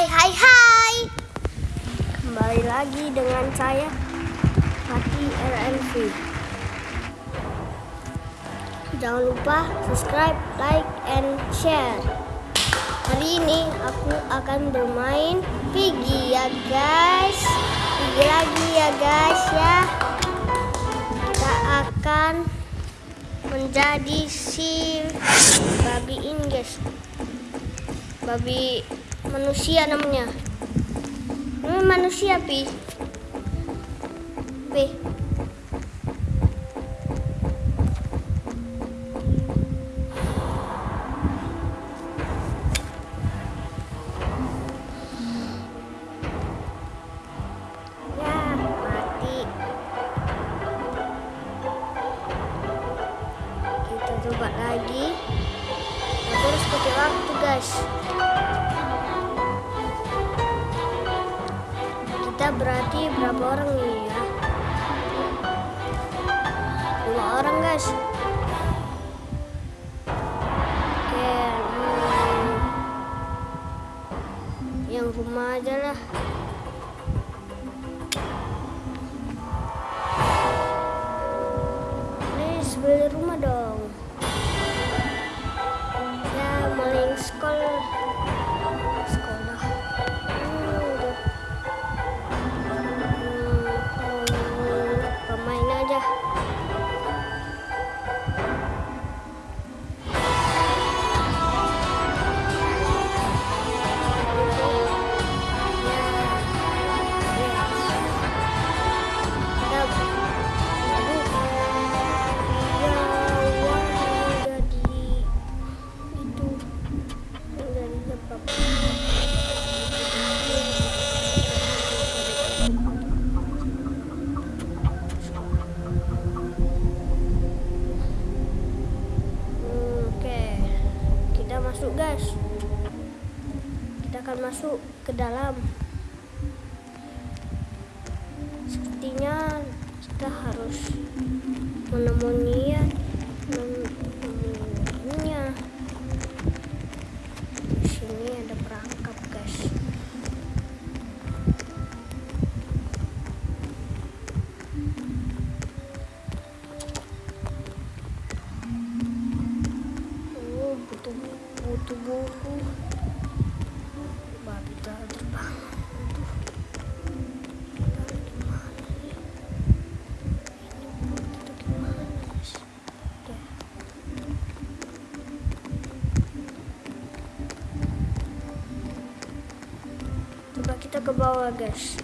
Hai hai hai. Kembali lagi dengan saya Hati RMV Jangan lupa subscribe, like, and share. Hari ini aku akan bermain Piggy ya guys. Piggy lagi ya guys ya. Kita akan menjadi si babi ini guys. Babi manusia namanya. Ini manusia pi. Pi. Ya coba lagi. Tapi harus pakai waktu guys berapa orang nih ya. Lima orang guys. Oke hmm. yang rumah aja lah. Please beli rumah dong. Ya maling sekolah masuk ke dalam. Kita ke bawah, guys.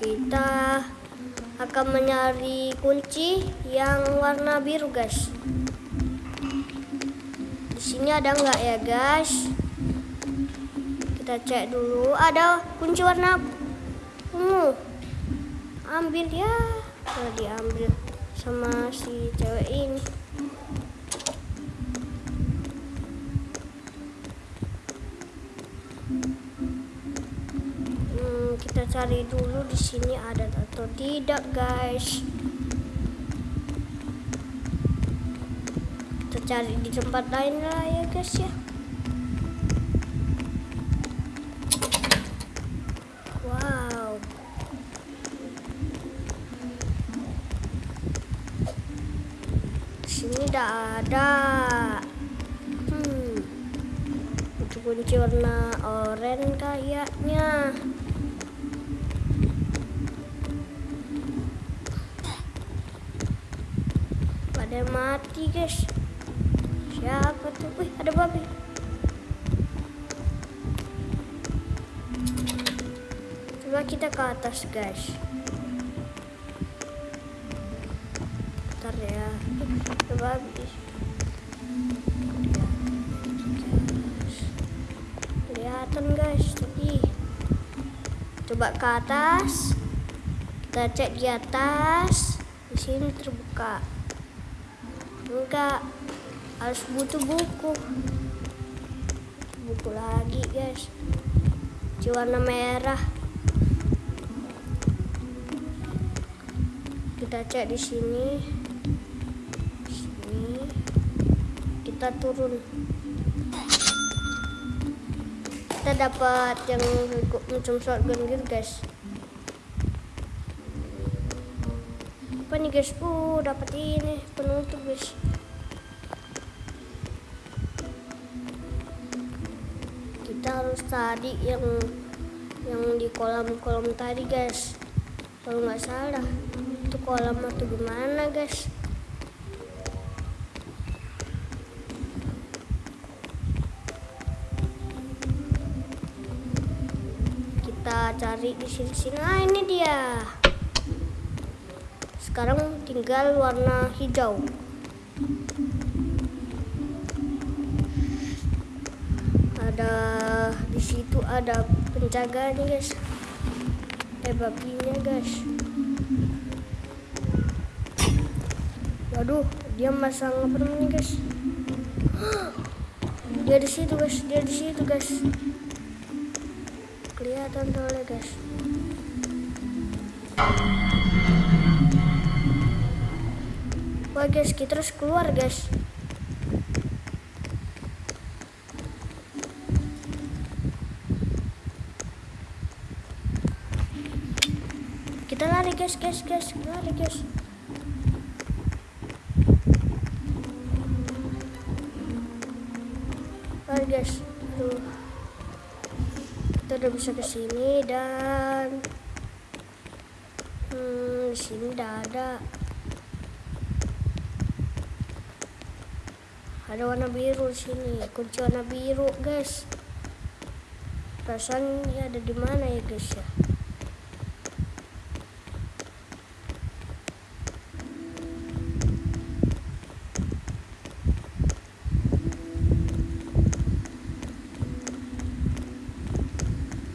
Kita akan mencari kunci yang warna biru, guys. Di sini ada nggak ya, guys? Kita cek dulu. Ada kunci warna ungu. Ambil ya. Nah, diambil sama si cewek ini. Hmm, kita cari dulu di sini ada atau tidak, guys. Cari di tempat lain lah ya, guys ya. Wow. Sini tidak ada. Hmm. Itu kunci warna oranye kayaknya. Pada mati guys. Wih, ada babi. Coba kita ke atas guys. Bentar ya. Ada babi. Kelihatan guys tadi. Coba ke atas. Kita cek di atas. Di sini terbuka. enggak harus butuh buku. Buku lagi guys. Warna merah. Kita cek di sini. Sini. Kita turun. Kita dapat yang macam shotgun gitu guys. Apa nih guys? Uh dapat ini penutup guys tadi yang yang di kolam-kolam tadi guys. Kalau nggak salah itu kolam atau gimana guys? Kita cari di sini-sini. Ah ini dia. Sekarang tinggal warna hijau ada penjaga nih guys. Eh babinya guys. Waduh dia masang apa namanya guys? Dia di situ guys. Dia di situ guys. Kelihatan soalnya guys. Wah guys, kita harus keluar guys. Kita lari guys, guys, guys, lari guys. Lari guys. Aduh. Kita udah bisa ke sini dan hmm, di sini udah ada. ada warna biru di sini kunci warna biru guys perasaan ya ada di mana ya guys ya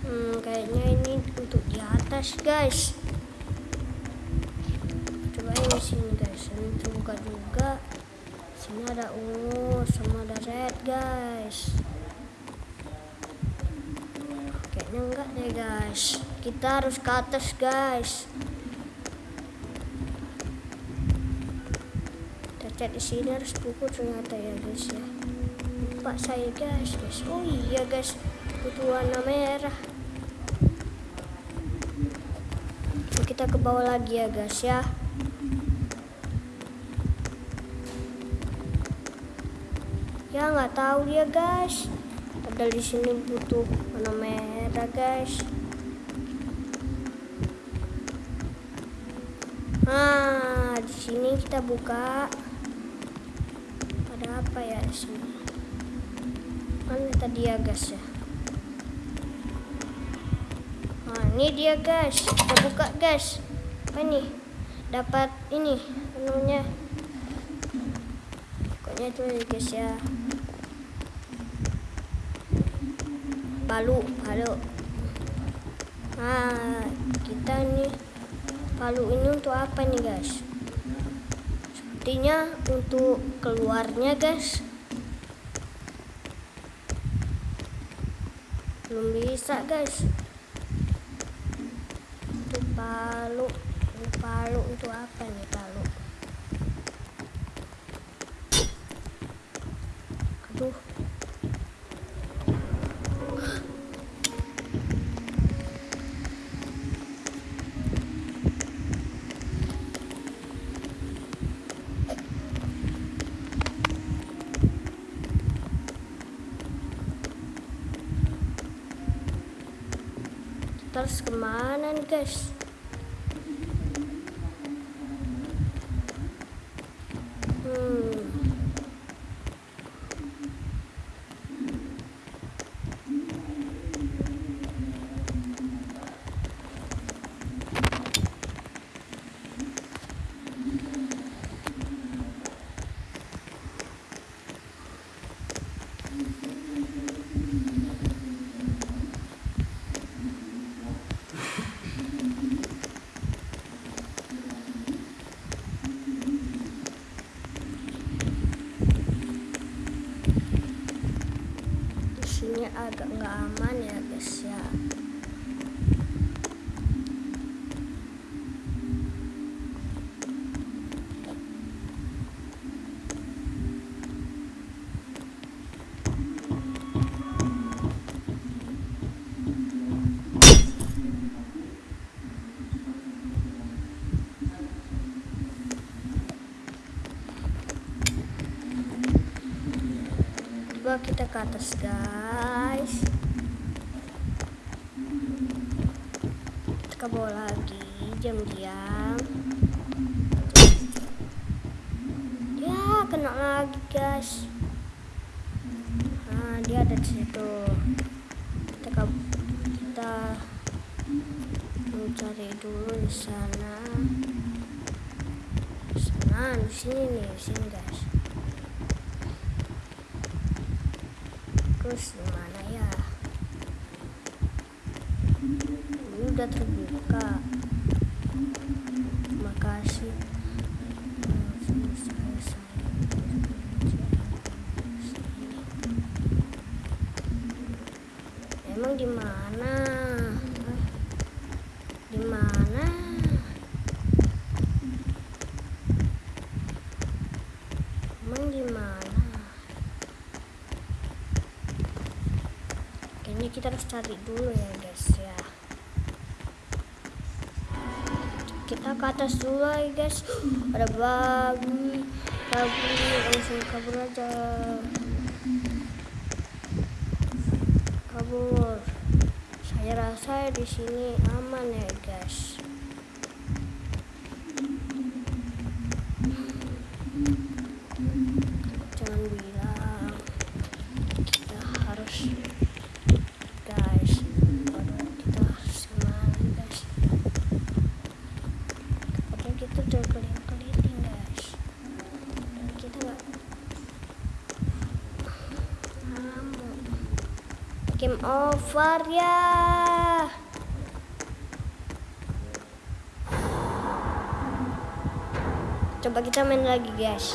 hmm kayaknya ini untuk di atas guys. Coba ini sini guys. Ini terbuka juga. Sini ada ungu sama ada red guys. Kayaknya enggak deh guys. Kita harus ke atas guys. Cek di sini harus buku ternyata ya guys ya. Lupa saya guys guys. Oh iya guys. Butuh warna merah kita ke bawah lagi ya guys ya. Ya nggak tahu dia guys. Padahal di sini butuh warna merah guys. Nah di sini kita buka. Ada apa ya di sini? Mana tadi ya guys ya ini dia guys. Kita buka guys. Apa ini? Dapat ini namanya. Pokoknya itu ya guys ya. Palu palu. Nah kita nih palu ini untuk apa nih guys? Sepertinya untuk keluarnya guys. Belum bisa guys palu. Palu untuk apa nih palu? Aduh. Terus ke mana nih guys agak nggak aman ya guys ya. Coba kita ke atas guys bawah lagi diam-diam. Ya kena lagi guys. Nah dia ada di situ. Kita kita mencari dulu di sana. Sana di sini nih di sini guys. Terus gimana ya ini udah terbuka. Makasih. Emang di mana di mana emang di mana kayaknya kita harus cari dulu ya guys ya kita ke atas dulu ya guys ada babi babi langsung kabur aja. Kabur. Saya rasa di sini aman ya guys jangan bilang kita harus guys Waduh, kita harus ke mana guys padahal kita udah keliling-keliling guys dan kita nggak nemu game over ya. Coba kita main lagi guys